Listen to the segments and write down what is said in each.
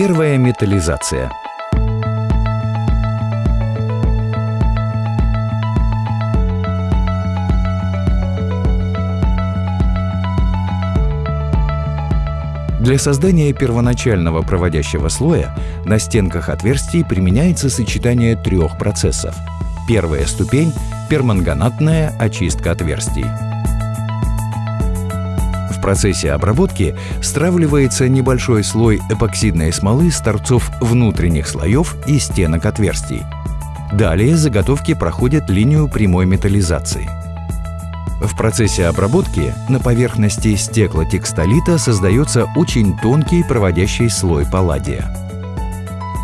Первая металлизация. Для создания первоначального проводящего слоя на стенках отверстий применяется сочетание трех процессов. Первая ступень – перманганатная очистка отверстий. Процессе обработки стравливается небольшой слой эпоксидной смолы с торцов внутренних слоев и стенок отверстий. Далее заготовки проходят линию прямой металлизации. В процессе обработки на поверхности стеклотекстолита создается очень тонкий проводящий слой палладия.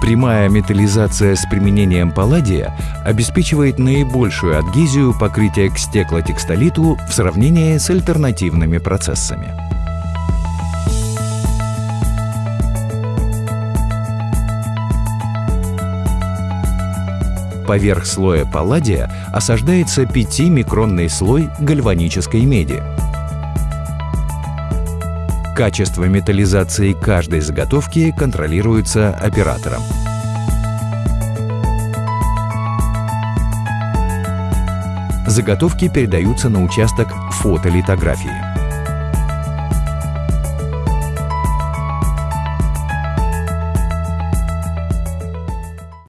Прямая металлизация с применением палладия обеспечивает наибольшую адгезию покрытия к стеклотекстолиту в сравнении с альтернативными процессами. Поверх слоя палладия осаждается 5-микронный слой гальванической меди. Качество металлизации каждой заготовки контролируется оператором. Заготовки передаются на участок фотолитографии.